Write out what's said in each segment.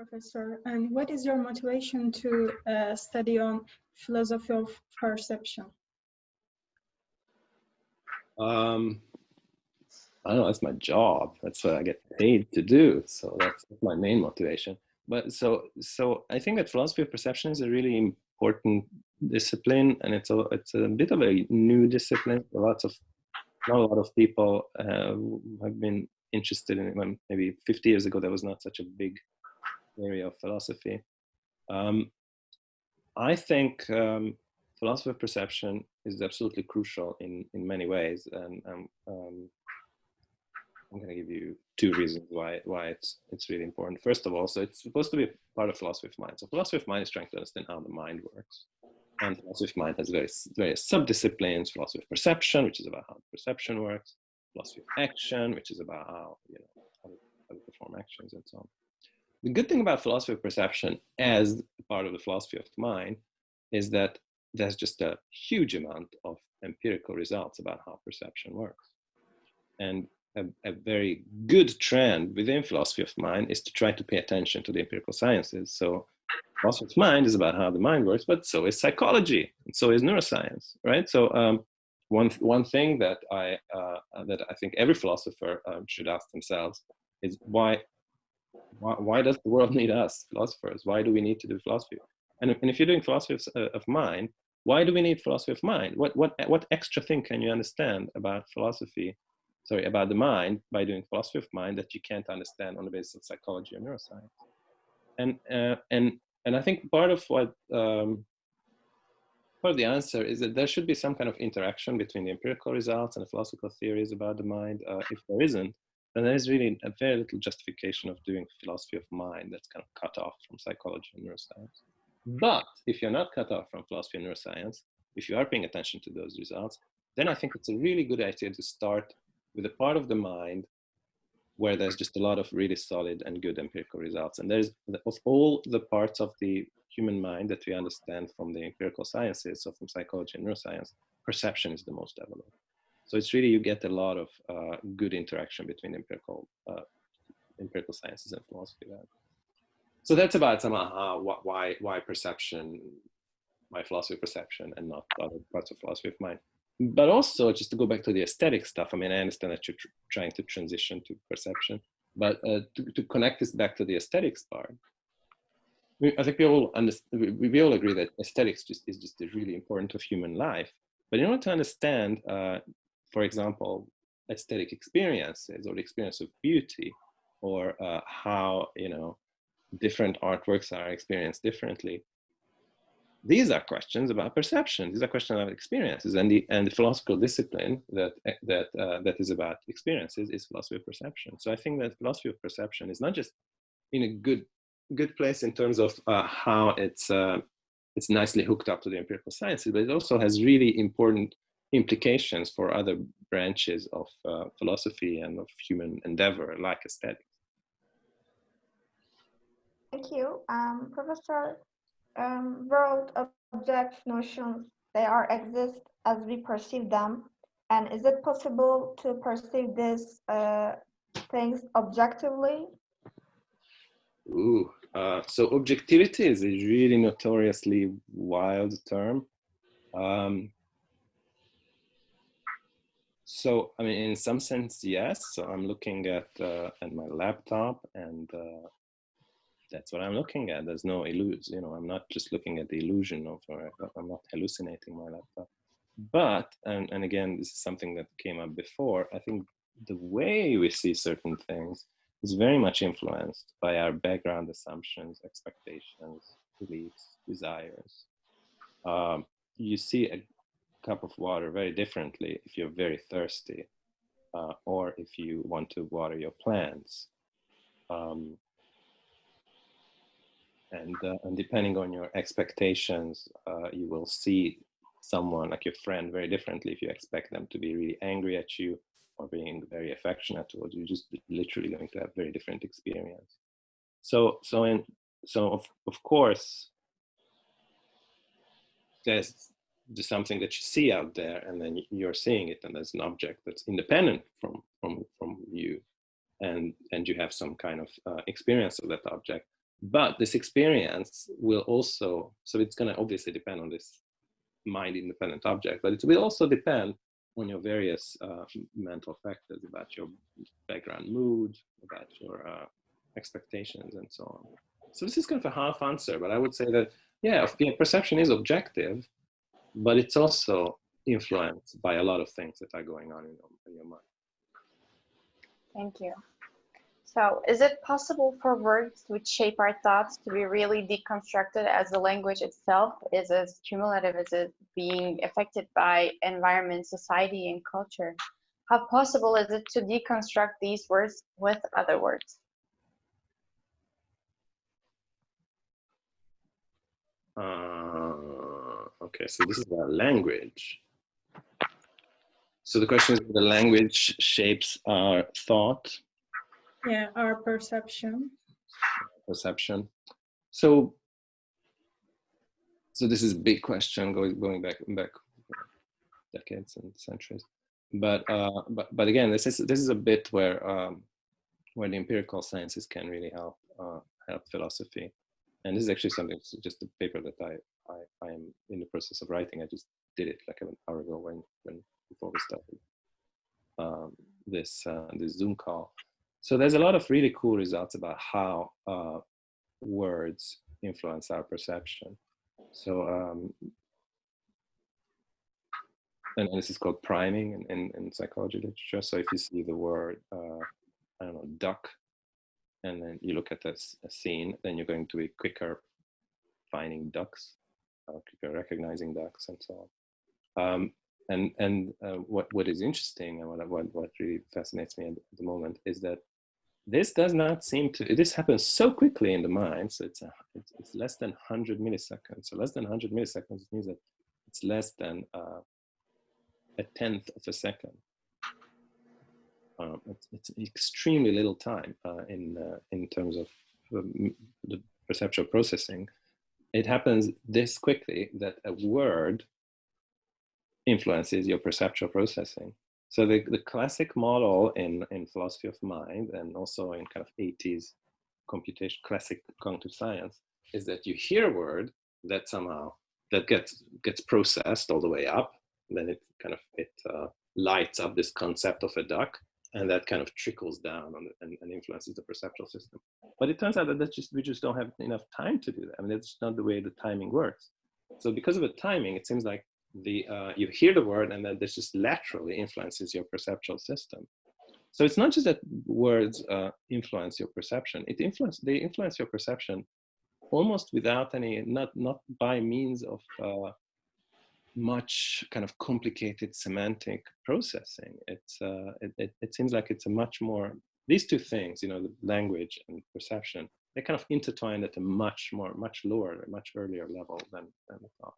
Professor. And what is your motivation to uh, study on philosophy of perception? Um, I don't know, that's my job. That's what I get paid to do. So that's my main motivation. But so, so I think that philosophy of perception is a really important discipline and it's a, it's a bit of a new discipline. Lots of, not a lot of people uh, have been interested in it. Maybe 50 years ago, there was not such a big area of philosophy. Um, I think um, philosophy of perception is absolutely crucial in, in many ways. And um, I'm going to give you two reasons why, why it's, it's really important. First of all, so it's supposed to be part of philosophy of mind. So philosophy of mind is trying to understand how the mind works. And philosophy of mind has various, various sub-disciplines, philosophy of perception, which is about how perception works, philosophy of action, which is about how, you know, how to perform actions and so on. The good thing about philosophy of perception as part of the philosophy of mind is that there's just a huge amount of empirical results about how perception works. And a, a, very good trend within philosophy of mind is to try to pay attention to the empirical sciences. So philosophy of mind is about how the mind works, but so is psychology, and so is neuroscience, right? So um, one one thing that I uh, that I think every philosopher um, should ask themselves is why, why why does the world need us philosophers? Why do we need to do philosophy? And, and if you're doing philosophy of, uh, of mind, why do we need philosophy of mind? What what what extra thing can you understand about philosophy sorry, about the mind by doing philosophy of mind that you can't understand on the basis of psychology or neuroscience. And, uh, and, and I think part of what, um, part of the answer is that there should be some kind of interaction between the empirical results and the philosophical theories about the mind. Uh, if there isn't, then there is really a very little justification of doing philosophy of mind that's kind of cut off from psychology and neuroscience. But if you're not cut off from philosophy and neuroscience, if you are paying attention to those results, then I think it's a really good idea to start with a part of the mind where there's just a lot of really solid and good empirical results. And there's, of all the parts of the human mind that we understand from the empirical sciences, so from psychology and neuroscience, perception is the most developed. So it's really, you get a lot of uh, good interaction between empirical, uh, empirical sciences and philosophy. So that's about some somehow why, why perception, why philosophy of perception and not other parts of philosophy of mind but also just to go back to the aesthetic stuff i mean i understand that you're tr trying to transition to perception but uh, to, to connect this back to the aesthetics part i think we all we, we all agree that aesthetics just is just really important of human life but in order to understand uh, for example aesthetic experiences or the experience of beauty or uh, how you know different artworks are experienced differently these are questions about perception. These are questions about experiences, and the and the philosophical discipline that that uh, that is about experiences is philosophy of perception. So I think that philosophy of perception is not just in a good good place in terms of uh, how it's uh, it's nicely hooked up to the empirical sciences, but it also has really important implications for other branches of uh, philosophy and of human endeavor, like aesthetics. Thank you, um, Professor um, world object notions, they are exist as we perceive them. And is it possible to perceive these uh, things objectively? Ooh, uh, so objectivity is a really notoriously wild term. Um, so, I mean, in some sense, yes. So I'm looking at uh, at my laptop, and uh, that's what I'm looking at. There's no illusion, you know, I'm not just looking at the illusion of, or I'm not hallucinating my laptop. But, and, and again, this is something that came up before, I think the way we see certain things is very much influenced by our background assumptions, expectations, beliefs, desires. Um, you see a cup of water very differently if you're very thirsty uh, or if you want to water your plants. Um, and uh, and depending on your expectations uh, you will see someone like your friend very differently if you expect them to be really angry at you or being very affectionate towards you just literally going to have very different experience so so in so of, of course there's something that you see out there and then you're seeing it and there's an object that's independent from from from you and and you have some kind of uh, experience of that object but this experience will also, so it's going to obviously depend on this mind independent object, but it will also depend on your various uh, mental factors about your background mood, about your uh, expectations, and so on. So this is kind of a half answer, but I would say that, yeah, perception is objective, but it's also influenced by a lot of things that are going on in your, in your mind. Thank you. So is it possible for words which shape our thoughts to be really deconstructed as the language itself is as cumulative as it being affected by environment, society, and culture? How possible is it to deconstruct these words with other words? Uh, okay, so this is about language. So the question is the language shapes our thought yeah, our perception. Perception. So, so this is a big question going going back back decades and centuries. But uh, but but again, this is this is a bit where um, where the empirical sciences can really help uh, help philosophy. And this is actually something just a paper that I, I I am in the process of writing. I just did it like an hour ago when when before we started um, this uh, this Zoom call. So there's a lot of really cool results about how uh, words influence our perception. So, um, and, and, this is called priming in, in, in, psychology literature. So if you see the word, uh, I don't know, duck, and then you look at this a scene, then you're going to be quicker finding ducks, recognizing ducks, and so on. Um, and and uh, what what is interesting and what what what really fascinates me at the moment is that this does not seem to, this happens so quickly in the mind, so it's, a, it's, it's, less than 100 milliseconds. So less than 100 milliseconds means that it's less than uh, a tenth of a second. Um, it's, it's, extremely little time uh, in, uh, in terms of um, the perceptual processing. It happens this quickly that a word influences your perceptual processing. So the, the classic model in, in philosophy of mind and also in kind of 80s computation, classic cognitive science is that you hear a word that somehow that gets gets processed all the way up, then it kind of it uh, lights up this concept of a duck, and that kind of trickles down the, and, and, influences the perceptual system. But it turns out that that's just we just don't have enough time to do that. I mean, that's not the way the timing works. So because of the timing, it seems like the uh, you hear the word and then this just laterally influences your perceptual system. So it's not just that words uh, influence your perception; it influence they influence your perception almost without any not not by means of uh, much kind of complicated semantic processing. It's uh, it, it, it seems like it's a much more these two things, you know, the language and perception, they kind of intertwine at a much more much lower, much earlier level than than thought.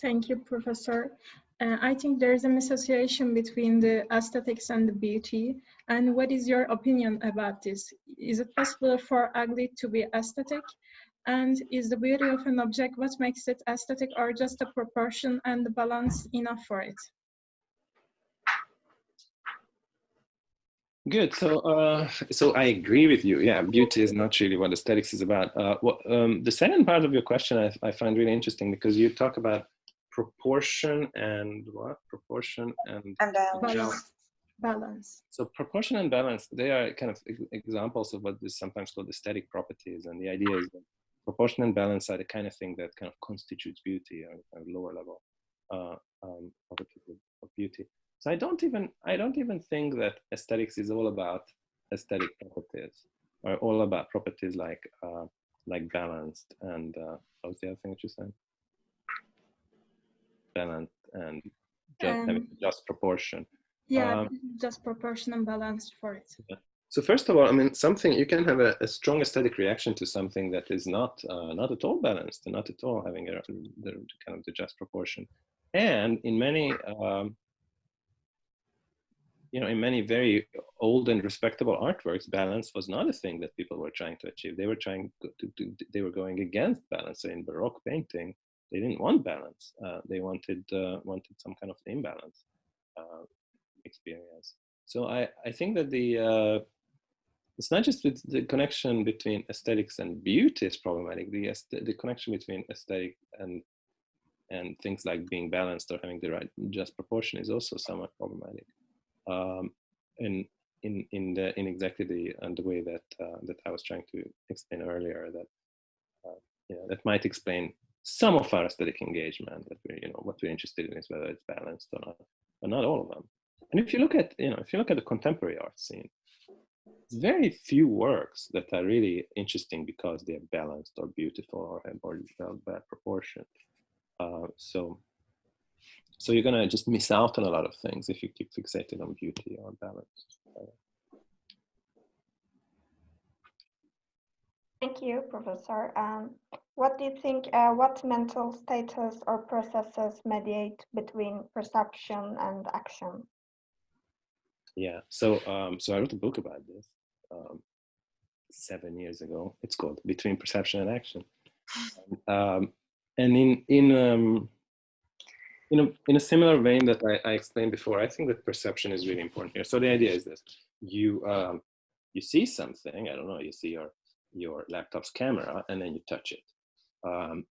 Thank you, Professor. Uh, I think there is an association between the aesthetics and the beauty. And what is your opinion about this? Is it possible for ugly to be aesthetic? And is the beauty of an object what makes it aesthetic or just the proportion and the balance enough for it? Good. So, uh, so I agree with you. Yeah, beauty is not really what aesthetics is about. Uh, what, um, the second part of your question I, I find really interesting because you talk about proportion and what? Proportion and, and balance. balance. So proportion and balance, they are kind of examples of what is sometimes called aesthetic properties. And the idea is that proportion and balance are the kind of thing that kind of constitutes beauty or kind of lower level uh, um, properties of beauty. So I don't even I don't even think that aesthetics is all about aesthetic properties or all about properties like uh, like balanced and uh, what was the other thing that you said? balance and just um, having just proportion. Yeah, um, just proportion and balance for it. Yeah. So first of all, I mean, something you can have a, a strong aesthetic reaction to something that is not uh, not at all balanced and not at all having a, the kind of the just proportion. And in many, um, you know, in many very old and respectable artworks, balance was not a thing that people were trying to achieve. They were trying to, to, they were going against balance. So in Baroque painting, they didn't want balance. Uh, they wanted uh, wanted some kind of imbalance uh, experience. So I I think that the uh, it's not just with the connection between aesthetics and beauty is problematic. The the connection between aesthetic and and things like being balanced or having the right just proportion is also somewhat problematic. Um, and in in the in exactly the and the way that uh, that I was trying to explain earlier that uh, that might explain some of our aesthetic engagement that we're you know what we're interested in is whether it's balanced or not, but not all of them. And if you look at you know if you look at the contemporary art scene, very few works that are really interesting because they're balanced or beautiful or have or bad proportion. Uh, so, so you're gonna just miss out on a lot of things if you keep fixated on beauty or balance. Thank you, Professor. Um, what do you think, uh, what mental status or processes mediate between perception and action? Yeah, so um, so I wrote a book about this seven years ago. It's called Between Perception and Action. Um, and in in um, in a, in a similar vein that I, I, explained before, I think that perception is really important here. So the idea is this: you um, you see something, I don't know, you see your your laptop's camera, and then you touch it. Um,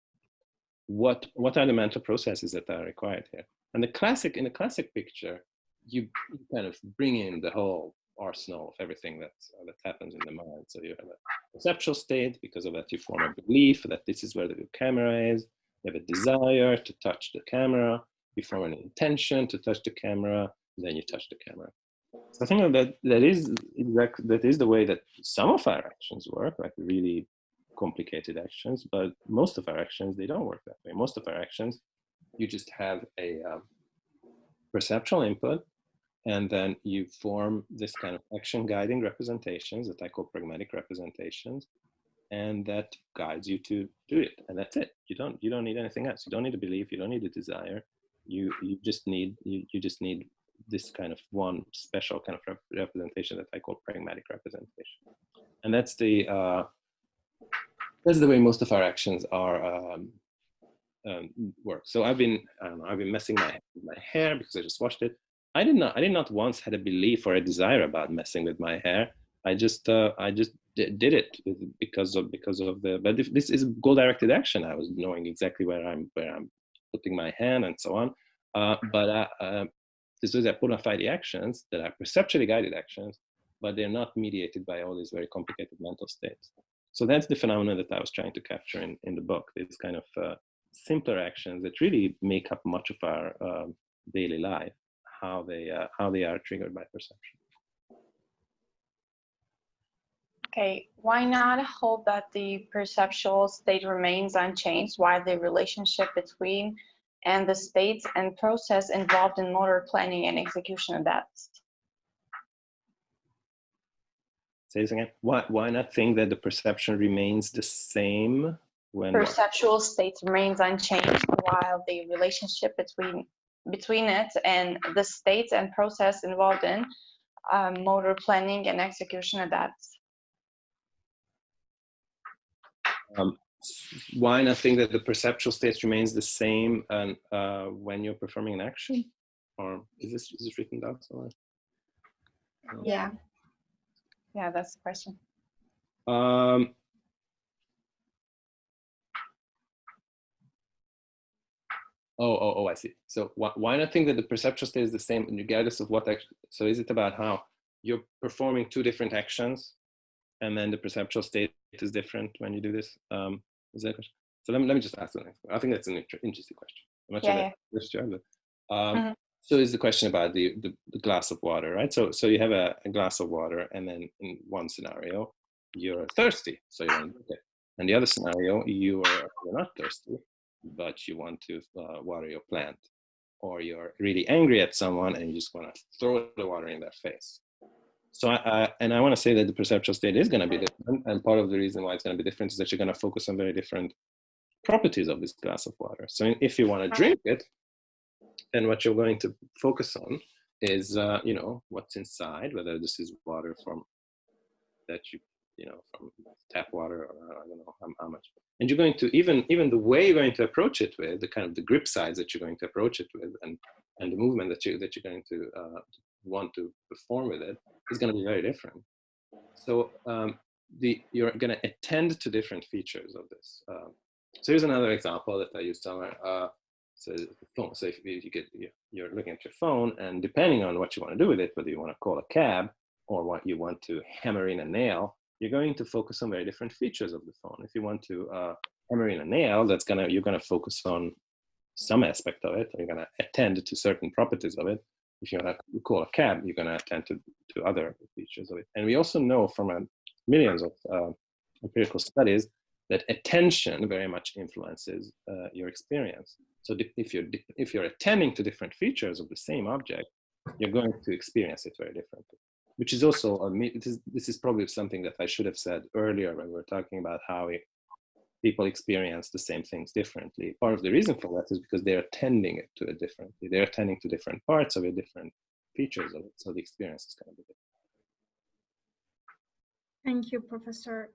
what what are the mental processes that are required here? And the classic in the classic picture, you, you kind of bring in the whole arsenal of everything that uh, that happens in the mind. So you have a perceptual state. Because of that, you form a belief that this is where the camera is. You have a desire to touch the camera. You form an intention to touch the camera. Then you touch the camera. So I think that that is that is the way that some of our actions work, like really complicated actions. But most of our actions they don't work that way. Most of our actions, you just have a um, perceptual input and then you form this kind of action guiding representations that I call pragmatic representations, and that guides you to do it. And that's it. You don't you don't need anything else. You don't need a belief. You don't need a desire. You you just need you, you just need this kind of one special kind of rep representation that I call pragmatic representation. And that's the uh, that's the way most of our actions are um, um, work. So I've been I don't know I've been messing my my hair because I just washed it. I did not I did not once had a belief or a desire about messing with my hair. I just uh, I just did it because of because of the but if this is goal directed action. I was knowing exactly where I'm where I'm putting my hand and so on. Uh, but uh, uh, these are bona fide actions that are perceptually guided actions, but they're not mediated by all these very complicated mental states. So that's the phenomenon that I was trying to capture in, in the book, these kind of uh, simpler actions that really make up much of our um, daily life how they uh, how they are triggered by perception. Okay, why not hold that the perceptual state remains unchanged while the relationship between and the states and process involved in motor planning and execution adapts? Say this again. Why, why not think that the perception remains the same when perceptual state remains unchanged while the relationship between between it and the states and process involved in um, motor planning and execution adapts. Um, why not think that the perceptual state remains the same and uh, when you're performing an action? Or is this, is this written down somewhere? Yeah. Yeah, that's the question. Um, Oh, oh, oh, I see. So why, why not think that the perceptual state is the same regardless of what action? So is it about how you're performing two different actions and then the perceptual state is different when you do this? Um, is that question? So let me, let me just ask the next one. I think that's an inter interesting question. I'm not yeah, sure yeah. but, um, mm -hmm. so is the question about the, the, the, glass of water, right? So, so you have a, a, glass of water and then in one scenario, you're thirsty, so you want to drink it. And the other scenario, you are you're not thirsty, but you want to uh, water your plant. Or you're really angry at someone and you just want to throw the water in their face. So I, I and i want to say that the perceptual state is going to be different and part of the reason why it's going to be different is that you're going to focus on very different properties of this glass of water. So if you want to drink it then what you're going to focus on is uh, you know what's inside whether this is water from that you you know from tap water or i don't know how, how much and you're going to even even the way you're going to approach it with the kind of the grip size that you're going to approach it with and and the movement that you that you're going to uh, want to perform with it is going to be very different so um, the you're going to attend to different features of this. Um, so here's another example that I used somewhere. Uh, so. So if you get you're looking at your phone, and depending on what you want to do with it, whether you want to call a cab or what you want to hammer in a nail, you're going to focus on very different features of the phone. If you want to uh, hammer in a nail, that's gonna you're gonna focus on some aspect of it. You're gonna attend to certain properties of it. If you want to call a cab, you're gonna attend to, to other features of it. And we also know from uh, millions of uh, empirical studies that attention very much influences uh, your experience. So if you're if you're attending to different features of the same object, you're going to experience it very differently. Which is also a, this is, this is probably something that I should have said earlier when we were talking about how we, people experience the same things differently. Part of the reason for that is because they're attending it to it differently. They're attending to different parts of it, different features of it. So the experience is going to be different. Thank you, Professor.